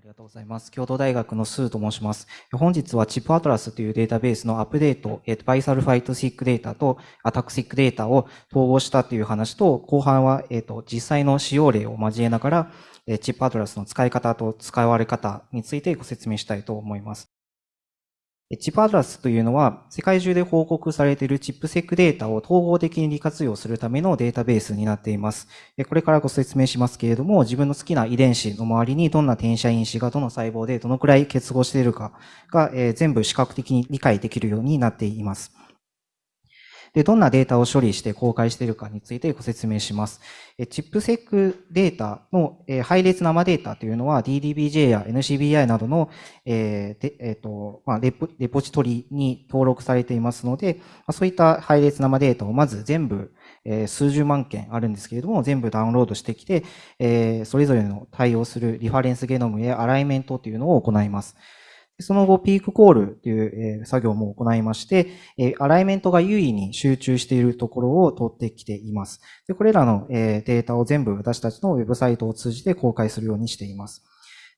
ありがとうございます。京都大学のスーと申します。本日はチップアトラスというデータベースのアップデート、えっ、と、バイサルファイトシックデータとアタックシックデータを統合したという話と、後半は、えっ、と、実際の使用例を交えながらえ、チップアトラスの使い方と使われ方についてご説明したいと思います。チップアドラスというのは、世界中で報告されているチップセックデータを統合的に利活用するためのデータベースになっています。これからご説明しますけれども、自分の好きな遺伝子の周りにどんな転写因子がどの細胞でどのくらい結合しているかが全部視覚的に理解できるようになっています。で、どんなデータを処理して公開しているかについてご説明します。チップセックデータの配列生データというのは DDBJ や NCBI などの、えーえーとまあ、レポレポジトリに登録されていますので、そういった配列生データをまず全部え数十万件あるんですけれども、全部ダウンロードしてきて、えそれぞれの対応するリファレンスゲノムやアライメントというのを行います。その後、ピークコールという作業も行いまして、アライメントが優位に集中しているところを取ってきています。でこれらのデータを全部私たちのウェブサイトを通じて公開するようにしています。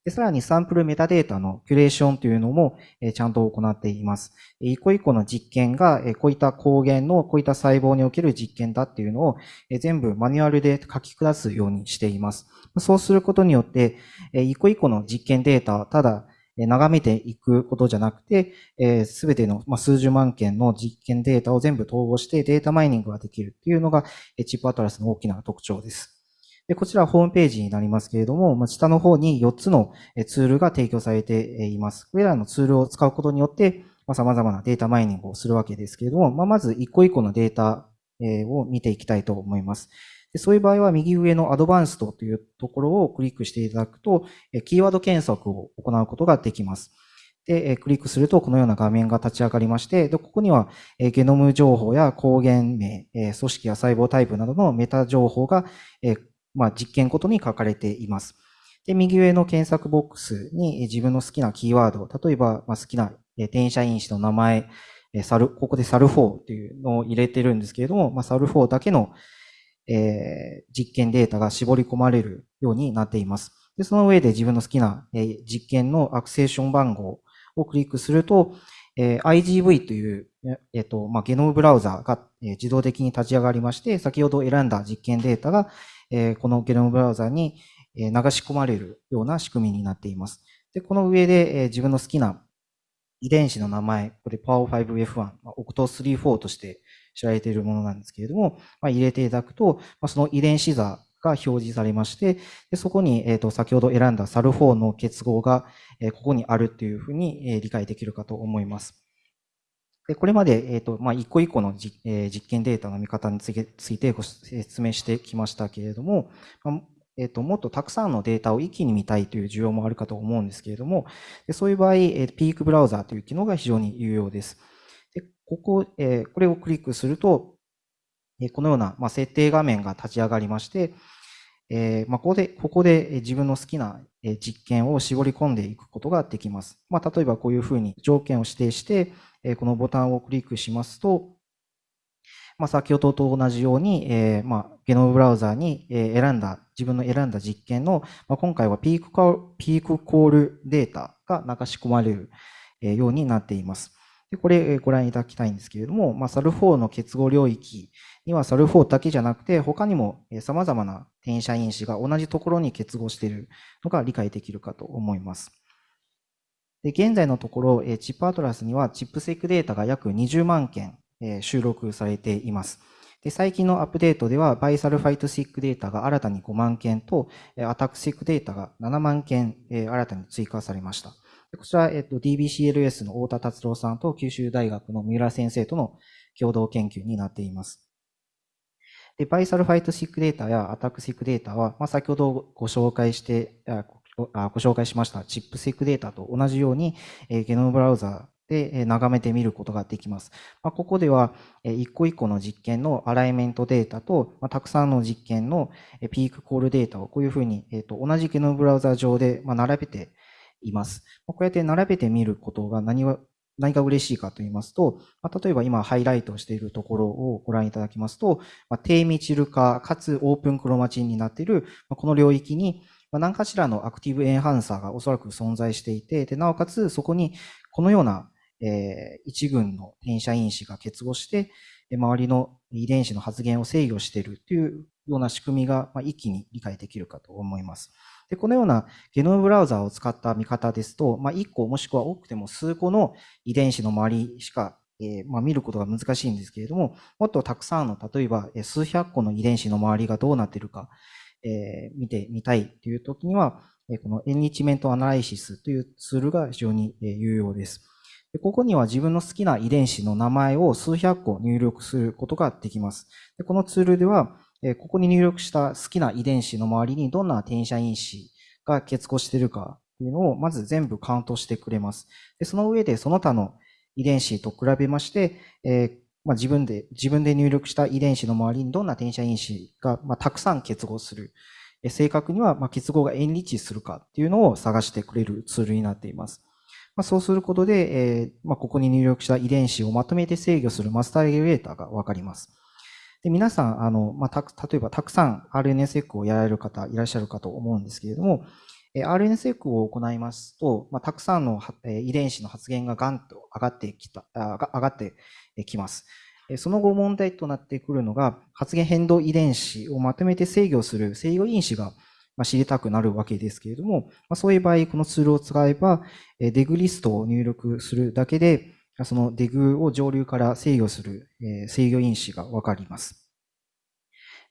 でさらにサンプルメタデータのキュレーションというのもちゃんと行っています。一個一個の実験がこういった抗原のこういった細胞における実験だっていうのを全部マニュアルで書き下すようにしています。そうすることによって一個一個の実験データ、ただ眺めていくことじゃなくて、す、べ、ての、数十万件の実験データを全部統合してデータマイニングができるっていうのが、チップアトラスの大きな特徴です。でこちらはホームページになりますけれども、ま、下の方に4つのツールが提供されています。これらのツールを使うことによって、まあ、様々なデータマイニングをするわけですけれども、まあ、まず一個一個のデータを見ていきたいと思います。でそういう場合は右上のアドバンストというところをクリックしていただくと、キーワード検索を行うことができます。で、クリックするとこのような画面が立ち上がりまして、でここにはゲノム情報や抗原名、組織や細胞タイプなどのメタ情報が、まあ、実験ごとに書かれています。で、右上の検索ボックスに自分の好きなキーワード、例えば、ま、好きな転写因子の名前、サル、ここでサル4っていうのを入れてるんですけれども、まあ、サル4だけのえー、実験データが絞り込まれるようになっています。でその上で自分の好きな、えー、実験のアクセーション番号をクリックすると、えー、IGV という、えっ、とまあ、ゲノムブラウザが、えー、自動的に立ち上がりまして、先ほど選んだ実験データが、えー、このゲノムブラウザに流し込まれるような仕組みになっています。でこの上で、えー、自分の好きな遺伝子の名前、これ POW5F1、OCT34 として知られているものなんですけれども、まあ、入れていただくと、まあ、その遺伝子座が表示されまして、でそこに、えー、と先ほど選んだ SAL4 の結合が、えー、ここにあるというふうに、えー、理解できるかと思います。でこれまで、えーとまあ、一個一個のじ、えー、実験データの見方についてご説明してきましたけれども、まあえっ、と、もっとたくさんのデータを一気に見たいという需要もあるかと思うんですけれども、でそういう場合、え、ピークブラウザーという機能が非常に有用です。でここ、えこれをクリックすると、えこのような、ま設定画面が立ち上がりまして、えまここで、ここで自分の好きな実験を絞り込んでいくことができます。まあ、例えばこういうふうに条件を指定して、このボタンをクリックしますと、まあ、先ほどと同じように、えまあ、ゲノムブラウザーに選んだ、自分の選んだ実験の、まあ、今回はピークピークコールデータが流し込まれるようになっています。でこれご覧いただきたいんですけれども、まあ、SAL4 の結合領域には SAL4 だけじゃなくて、他にも様々な転写因子が同じところに結合しているのが理解できるかと思います。で現在のところ、チップアトラスにはチップセックデータが約20万件収録されています。で最近のアップデートでは、バイサルファイトシックデータが新たに5万件と、アタックシックデータが7万件新たに追加されました。こちら、えっと、DBCLS の太田達郎さんと九州大学の三浦先生との共同研究になっています。で、バイサルファイトシックデータやアタックシックデータは、まあ、先ほどご紹介して、ご紹介しましたチップシックデータと同じように、えゲノムブラウザで眺めてみることができます。まあ、ここでは、一個一個の実験のアライメントデータと、まあ、たくさんの実験のピークコールデータをこういうふうに、えー、と同じゲノブラウザ上で並べています。こうやって並べてみることが何が何が嬉しいかと言いますと、まあ、例えば今ハイライトしているところをご覧いただきますと、まあ、低ミチル化かつオープンクロマチンになっている、まあ、この領域に、何かしらのアクティブエンハンサーがおそらく存在していて、で、なおかつそこにこのような、えー、一群の転写因子が結合して、周りの遺伝子の発現を制御しているというような仕組みが、まあ、一気に理解できるかと思います。で、このようなゲノムブラウザーを使った見方ですと、まあ、1個もしくは多くても数個の遺伝子の周りしか、えー、まあ、見ることが難しいんですけれども、もっとたくさんの、例えば数百個の遺伝子の周りがどうなっているか、えー、見てみたいという時には、この enrichment analysis というツールが非常に有用です。でここには自分の好きな遺伝子の名前を数百個入力することができます。でこのツールでは、ここに入力した好きな遺伝子の周りにどんな転写因子が結合しているかというのをまず全部カウントしてくれます。でその上でその他の遺伝子と比べまして、えまあ、自分で、自分で入力した遺伝子の周りにどんな転写因子が、まあ、たくさん結合する。正確には、まあ、結合がエンリッチするかっていうのを探してくれるツールになっています。まあ、そうすることで、えーまあ、ここに入力した遺伝子をまとめて制御するマスターレギュレーターがわかります。で皆さん、あの、まあ、例えばたくさん RNSEC をやられる方いらっしゃるかと思うんですけれども、RNSEC を行いますと、まあ、たくさんの遺伝子の発現がガンと上がってきた、上がってきます。その後問題となってくるのが、発現変動遺伝子をまとめて制御する制御因子がま知りたくなるわけですけれども、まそういう場合、このツールを使えば、デグリストを入力するだけで、そのデグを上流から制御する制御因子がわかります。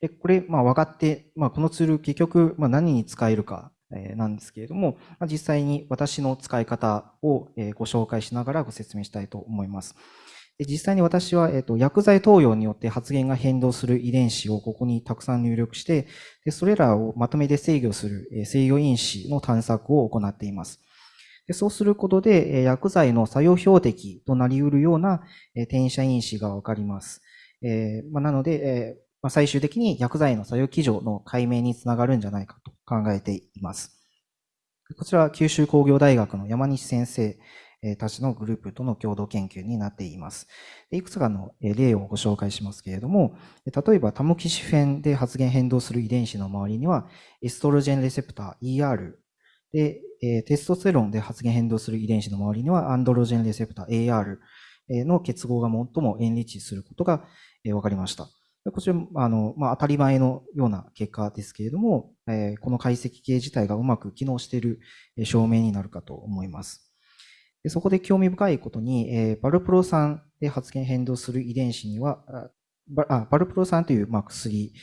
でこれ、まあ、分かって、まあ、このツール結局、まあ、何に使えるかなんですけれども、実際に私の使い方をご紹介しながらご説明したいと思います。で実際に私は、えー、と薬剤投与によって発現が変動する遺伝子をここにたくさん入力してで、それらをまとめて制御するえ制御因子の探索を行っています。でそうすることでえ、薬剤の作用標的となり得るようなえ転写因子がわかります。えまなので、えま最終的に薬剤の作用基準の解明につながるんじゃないかと考えています。こちらは九州工業大学の山西先生たちのグループとの共同研究になっています。いくつかの例をご紹介しますけれども、例えばタモキシフェンで発現変動する遺伝子の周りには、エストロジェンレセプター ER で、テストステロンで発現変動する遺伝子の周りにはアンドロジェンレセプター AR の結合が最もエンリッチすることが分かりました。こちら、あの、まあ、当たり前のような結果ですけれども、え、この解析系自体がうまく機能している証明になるかと思います。でそこで興味深いことに、えー、バルプロ酸で発現変動する遺伝子には、あバルプロ酸という、まあ、薬、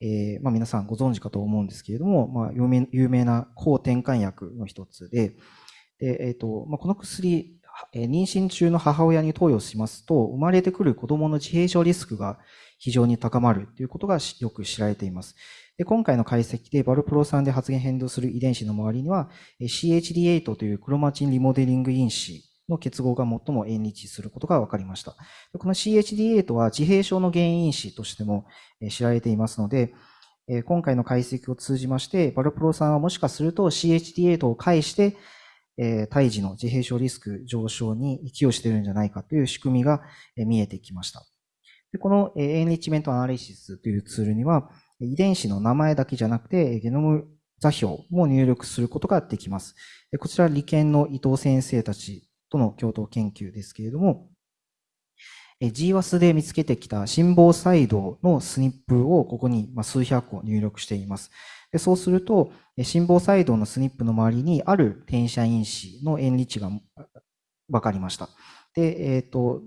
えーまあ、皆さんご存知かと思うんですけれども、まあ、有名有名な抗転換薬の一つで、でえーとまあ、この薬、妊娠中の母親に投与しますと、生まれてくる子供の自閉症リスクが非常に高まるということがよく知られています。で今回の解析でバルプロ酸で発現変動する遺伝子の周りには CHD8 というクロマチンリモデリング因子の結合が最も縁日することが分かりました。この CHD8 は自閉症の原因因子としても知られていますので、今回の解析を通じまして、バルプロ酸はもしかすると CHD8 を介して、胎児の自閉症リスク上昇に寄与しているんじゃないかという仕組みが見えてきました。でこのエンリッチメントアナリシスというツールには、遺伝子の名前だけじゃなくて、ゲノム座標も入力することができます。こちら、理研の伊藤先生たちとの共同研究ですけれども、GWAS で見つけてきた心房細動のスニップをここに数百個入力しています。そうすると、心房細動のスニップの周りにある転写因子の塩理値が分かりました。で、えっ、ー、と、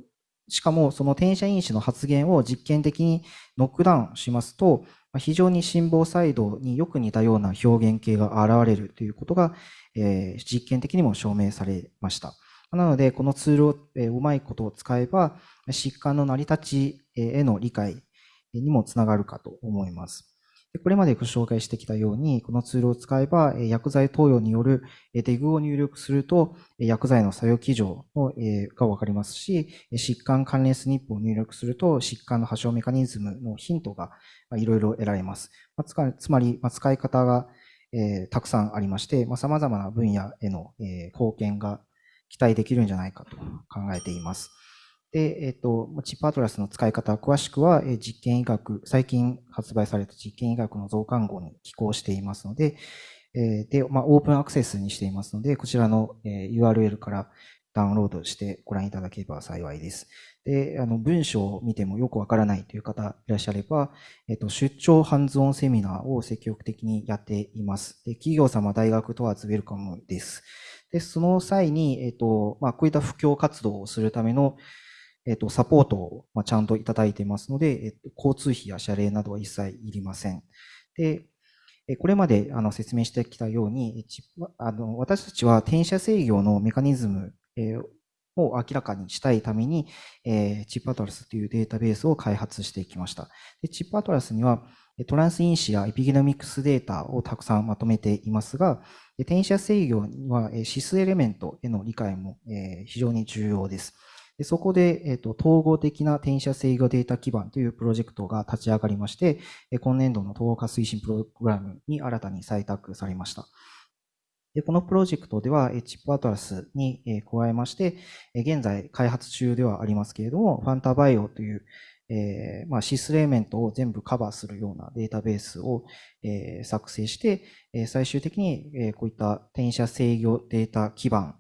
しかもその転写因子の発現を実験的にノックダウンしますと、非常に心房細動によく似たような表現系が現れるということが、えー、実験的にも証明されました。なので、このツールを、えー、うまいことを使えば、疾患の成り立ちへの理解にもつながるかと思います。これまでご紹介してきたように、このツールを使えば、薬剤投与によるデグを入力すると、薬剤の作用基準がわかりますし、疾患関連スニップを入力すると、疾患の発症メカニズムのヒントがいろいろ得られます。つまり、使い方がたくさんありまして、様々な分野への貢献が期待できるんじゃないかと考えています。で、えっ、と、チップアトラスの使い方、詳しくは、実験医学、最近発売された実験医学の増刊号に寄稿していますので、で、まあ、オープンアクセスにしていますので、こちらの、URL からダウンロードしてご覧いただければ幸いです。で、あの、文章を見てもよくわからないという方いらっしゃれば、えっと、出張ハンズオンセミナーを積極的にやっています。で企業様、大学問わずウェルカムです。で、その際に、えっと、まあ、こういった布教活動をするための、えっと、サポートを、ちゃんといただいていますので、えっと、交通費や謝礼などは一切いりません。で、これまであの説明してきたように、あの私たちは転写制御のメカニズムを明らかにしたいために、え、チップアトラスというデータベースを開発してきました。でチップアトラスには、トランス因子やエピゲノミクスデータをたくさんまとめていますが、転写制御には指数エレメントへの理解も非常に重要です。でそこで、えっ、と、統合的な転写制御データ基盤というプロジェクトが立ち上がりまして、今年度の統合化推進プログラムに新たに採択されました。で、このプロジェクトでは、チップアトラスに加えまして、現在開発中ではありますけれども、ファンタバイオという、えー、まあ、シスレーメントを全部カバーするようなデータベースを、えー、作成して、え、最終的に、えこういった転写制御データ基盤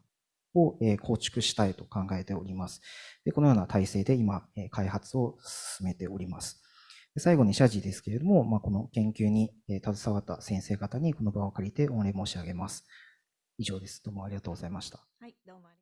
を、え構築したいと考えております。でこのような体制で今、え開発を進めております。最後に謝辞ですけれども、まあ、この研究に携わった先生方にこの場を借りて御礼申し上げます。以上です。どうもありがとうございました。はい、どうも